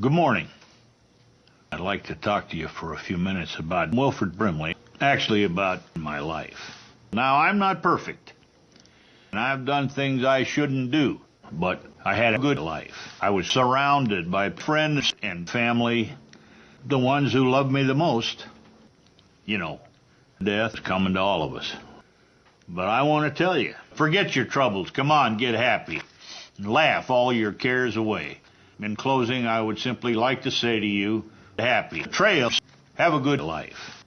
Good morning. I'd like to talk to you for a few minutes about Wilfred Brimley, actually about my life. Now, I'm not perfect, and I've done things I shouldn't do, but I had a good life. I was surrounded by friends and family, the ones who loved me the most. You know, death is coming to all of us. But I want to tell you, forget your troubles. Come on, get happy. And laugh all your cares away. In closing, I would simply like to say to you, happy trails, have a good life.